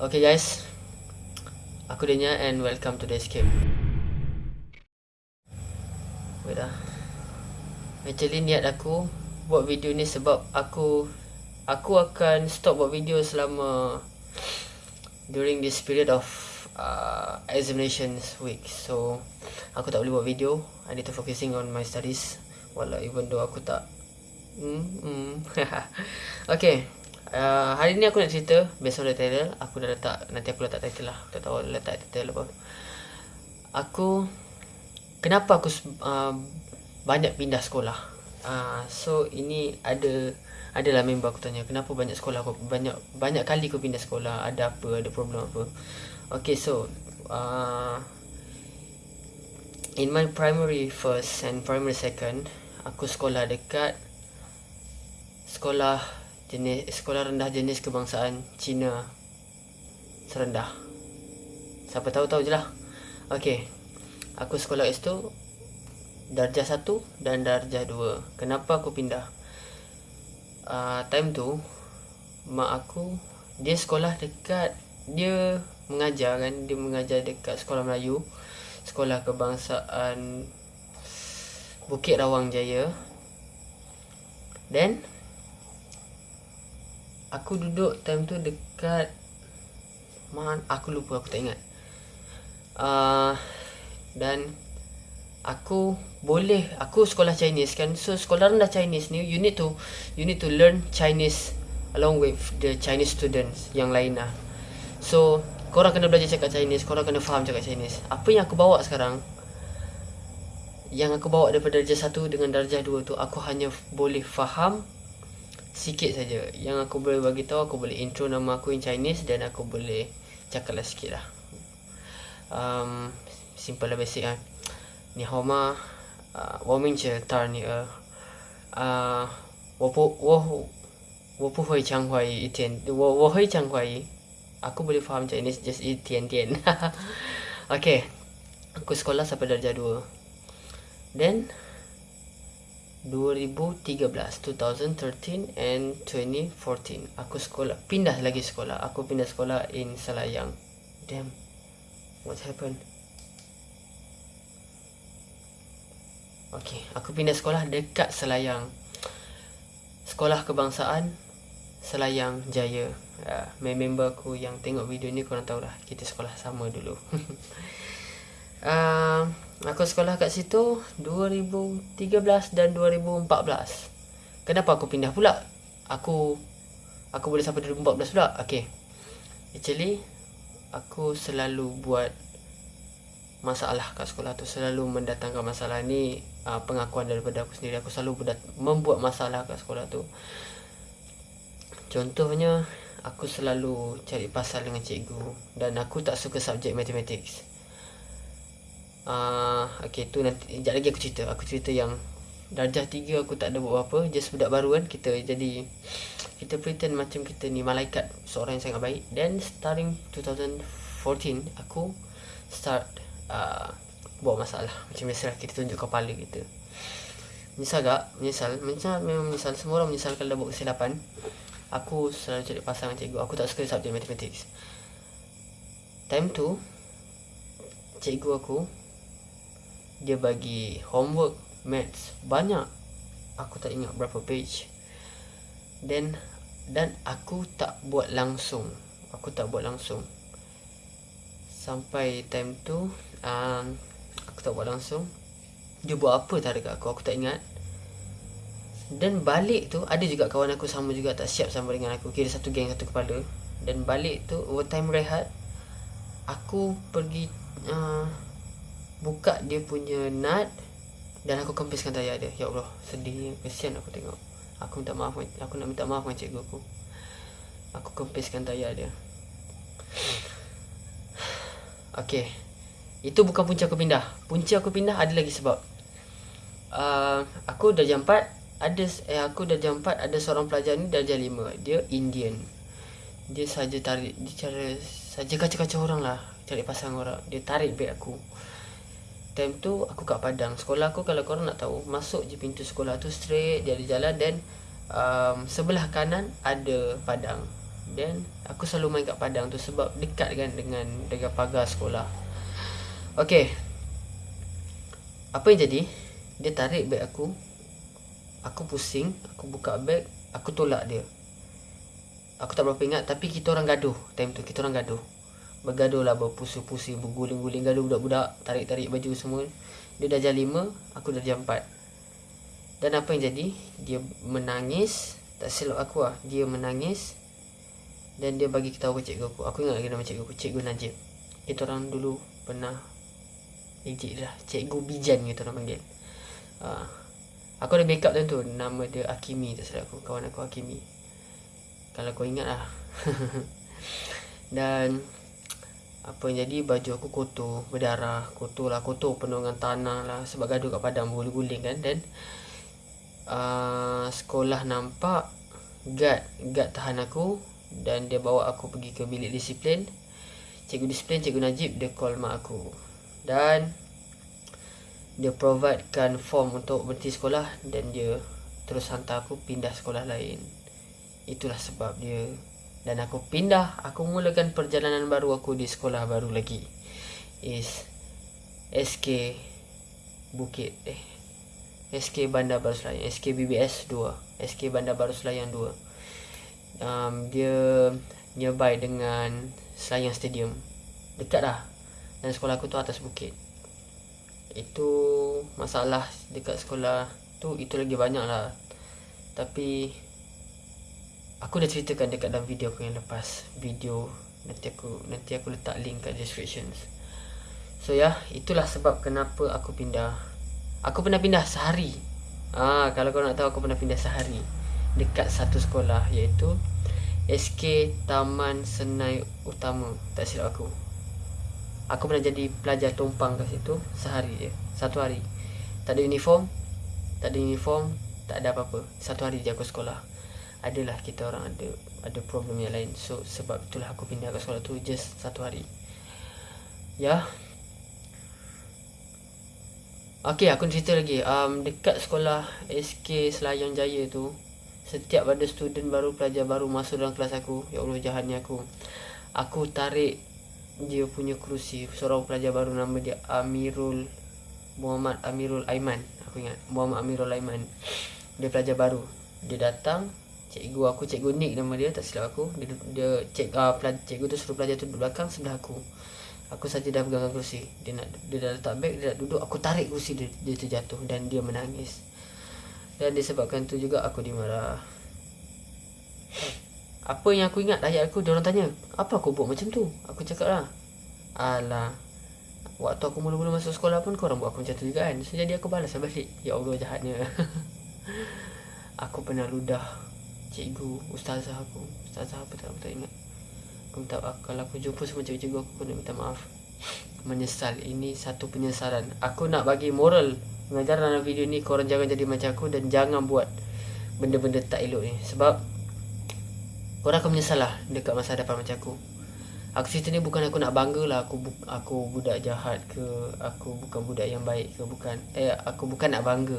Okay guys. Aku Denya and welcome to the escape Wait lah Actually niat aku Buat video ni sebab aku Aku akan stop buat video selama During this period of uh, Examinations week. So Aku tak boleh buat video. I need to focusing on my studies. Walau even though aku tak Hmm, hmm. okay uh, Hari ni aku nak cerita Based on the title Aku dah letak Nanti aku letak title lah. Tak tahu letak title apa. Aku Kenapa aku uh, Banyak pindah sekolah? Uh, So ini ada Adalah member aku tanya Kenapa banyak sekolah aku Banyak banyak kali aku pindah sekolah? Ada apa Ada problem apa? Okay so uh, In my primary first And primary second Aku sekolah dekat Sekolah jenis sekolah rendah jenis kebangsaan Cina serendah. Siapa tahu tahu je lah. Okey. Aku sekolah kat situ darjah 1 dan darjah 2. Kenapa aku pindah? Uh, time tu mak aku dia sekolah dekat dia mengajar kan dia mengajar dekat sekolah Melayu sekolah kebangsaan Bukit Rawang Jaya then aku duduk time tu dekat mana aku lupa aku tak ingat. Uh, dan aku boleh aku sekolah Chinese kan. So sekolah rendah Chinese ni you need to you need to learn Chinese along with the Chinese students yang lain lah. So korang kena belajar cakap Chinese korang kena faham cakap Chinese. Apa yang aku bawa sekarang yang aku bawa daripada darjah 1 dengan darjah 2 tu aku hanya boleh faham sikit saja. Yang aku boleh bagi tahu aku boleh intro nama aku in Chinese dan aku boleh cakap lah sikit lah. Um, simple lah basic lah. Ni hao ma uh, wo ming che tar ni er. Uh, wo bu wo wo wo wo hui chang hui aku boleh faham Chinese just yi tian tian. Okay. Aku sekolah sampai darjah 2 then 2013 2013 and 2014 aku sekolah pindah lagi sekolah. Aku pindah sekolah in Selayang. Damn. What happened? Okay, aku pindah sekolah dekat Selayang. Sekolah Kebangsaan Selayang Jaya. Uh, Member aku yang tengok video ni korang tahu lah Kita sekolah sama dulu uh, Aku sekolah kat situ 2013 dan 2014. Kenapa aku pindah pula? Aku aku boleh sampai 2014 pula. Okey. Actually aku selalu buat masalah kat sekolah tu selalu mendatangkan masalah ni uh, pengakuan daripada aku sendiri aku selalu berdat- membuat masalah kat sekolah tu contohnya aku selalu cari pasal dengan cikgu dan aku tak suka subjek mathematics uh, Okay tu nanti Sekejap lagi aku cerita. Aku cerita yang Darjah 3 aku tak ada buat apa Just budak baru kan. Kita jadi Kita pretend macam kita ni Malaikat Seorang yang sangat baik. Then starting 2014 Aku Start uh, Buat masalah. Macam biasa lah Kita tunjuk kepala kita. Menyesal tak? Menyesal. Menyesal memang menyesal. Semua orang menyesal Kalau dah buat kesilapan. Aku selalu cari pasangan cikgu. Aku tak suka subjek mathematics Time tu Cikgu aku dia bagi homework maths banyak. Aku tak ingat berapa page. Then dan aku tak buat langsung. Aku tak buat langsung. Sampai time tu um, aku tak buat langsung. Dia buat apa tak dekat aku aku tak ingat. Dan balik tu ada juga kawan aku sama juga tak siap sama dengan aku. Kira satu geng satu kepala. Dan balik tu time rehat. Aku pergi uh, buka dia punya nut dan aku kempiskan tayar dia. Ya Allah, sedih, kesian aku tengok. Aku minta maaf, aku nak minta maaf dengan cikgu aku. Aku kempiskan tayar dia. Okey. Itu bukan punca aku pindah. Punca aku pindah ada lagi sebab uh, aku dah jam 4, ada eh aku dah jam 4 ada seorang pelajar ni dah jam 5. Dia Indian. Dia saja tarik dia cara saja kacau-kacau orang lah. Cari pasang orang. Dia tarik beg aku. Time tu aku kat Padang. Sekolah aku kalau korang nak tahu Masuk je pintu sekolah tu straight Dia ada jalan dan um, Sebelah kanan ada Padang. Then aku selalu main kat padang tu sebab dekat kan dengan dengan pagar sekolah. Okey apa yang jadi? Dia tarik beg aku. Aku pusing aku buka beg aku tolak dia. Aku tak berapa ingat tapi kita orang gaduh time tu kita orang gaduh bergaduh lah berpusing-pusing berguling-guling gaduh budak-budak tarik-tarik baju semua. Dia dah jam 5 aku dah jam 4 dan apa yang jadi? Dia menangis tak silap aku lah. Dia menangis dan dia bagi tahu cikgu aku. Aku ingat lagi nama cikgu aku cikgu Najib. Kita orang dulu pernah ejek lah cikgu Bijan kita orang panggil. Uh, aku ada backup tu. Nama dia Akimi tak silap aku. Kawan aku Akimi kalau kau ingat lah. Dan apa yang jadi baju aku kotor berdarah kotor lah kotor penuh dengan tanah lah sebab gaduh kat padang guling-guling kan. Dan uh, sekolah nampak guard guard tahan aku dan dia bawa aku pergi ke bilik disiplin. Cikgu disiplin cikgu Najib dia call mak aku. Dan dia providekan form untuk berhenti sekolah dan dia terus hantar aku pindah sekolah lain. Itulah sebab dia dan aku pindah. Aku mulakan perjalanan baru aku di sekolah baru lagi. Is SK Bukit eh SK Bandar Baru Selayang SK BBS 2 SK Bandar Baru Selayang 2 um, dia nearby dengan Selayang Stadium. Dekat lah. Dan sekolah aku tu atas bukit. Itu masalah dekat sekolah tu itu lagi banyak lah. Tapi aku dah ceritakan dekat dalam video aku yang lepas. Video nanti aku nanti aku letak link kat description. So ya yeah, itulah sebab kenapa aku pindah. Aku pernah pindah sehari. Ah kalau kau nak tahu aku pernah pindah sehari. Dekat satu sekolah iaitu SK Taman Senai Utama. Tak silap aku. Aku pernah jadi pelajar tumpang kat situ sehari je. Satu hari. Tak ada uniform tak ada uniform tak ada apa-apa. Satu hari je aku sekolah adalah kita orang ada ada problem yang lain so sebab itulah aku pindah ke sekolah tu just satu hari ya Okey, aku cerita lagi. Um, dekat sekolah SK Selayang Jaya tu, setiap ada student baru, pelajar baru masuk dalam kelas aku, ya Allah jahatnya aku. Aku tarik dia punya kerusi. Seorang pelajar baru nama dia Amirul Muhammad Amirul Aiman. Aku ingat Muhammad Amirul Aiman. Dia pelajar baru. Dia datang, cikgu aku cikgu Nick nama dia tak silap aku. Dia dia cik uh, cikgu tu suruh pelajar tu duduk belakang sebelah aku. Aku saja dah pegang kerusi. Dia nak dia dah letak beg dia nak duduk. Aku tarik kerusi dia dia terjatuh dan dia menangis. Dan disebabkan tu juga aku dimarah. Apa yang aku ingat ayat aku dia orang tanya apa aku buat macam tu? Aku cakap lah alah waktu aku mula-mula masuk sekolah pun kau orang buat aku macam tu juga kan? So, jadi aku balas balik. Ya Allah jahatnya. Aku pernah ludah cikgu ustazah aku. Ustazah apa tak aku tak ingat. Aku minta maaf kalau aku jumpa semua cikgu-cikgu aku pun nak minta maaf. Menyesal. Ini satu penyesalan. Aku nak bagi moral mengajar dalam video ni korang jangan jadi macam aku dan jangan buat benda-benda tak elok ni. Sebab korang akan menyesal lah dekat masa depan macam aku. Aku cerita ni bukan aku nak bangga lah. Aku bu- aku budak jahat ke? Aku bukan budak yang baik ke? Bukan. Eh aku bukan nak bangga.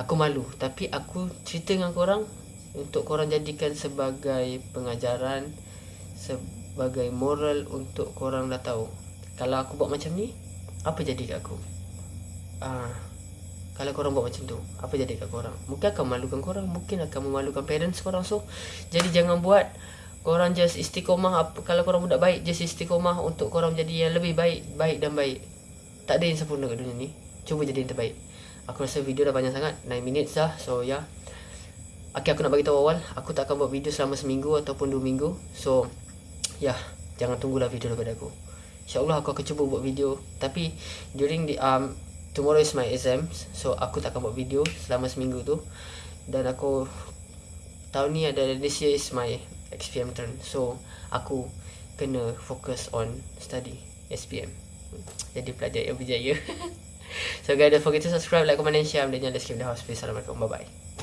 Aku malu. Tapi aku cerita dengan korang untuk korang jadikan sebagai pengajaran sebagai moral untuk korang dah tahu. Kalau aku buat macam ni apa jadi kat aku? Ah kalau korang buat macam tu apa jadi kat korang? Mungkin akan memalukan korang mungkin akan memalukan parents korang. So jadi jangan buat korang just istiqomah apa kalau korang budak baik just istiqomah untuk korang jadi yang lebih baik baik dan baik. Tak ada yang sempurna kat dunia ni cuba jadi yang terbaik. Aku rasa video dah banyak sangat 9 minutes dah so yeah. Okay, aku nak bagi tahu awal, aku tak akan buat video selama seminggu ataupun dua minggu. So, ya, yeah, jangan tunggulah video daripada aku. InsyaAllah aku akan cuba buat video. Tapi, during the, um, tomorrow is my exams. So, aku tak akan buat video selama seminggu tu. Dan aku, tahun ni ada, this year is my XPM turn. So, aku kena fokus on study SPM. Jadi, pelajar yang berjaya. so, guys, don't forget to subscribe, like, comment, and share. Dan jangan skip the house. Please, Assalamualaikum. Bye-bye.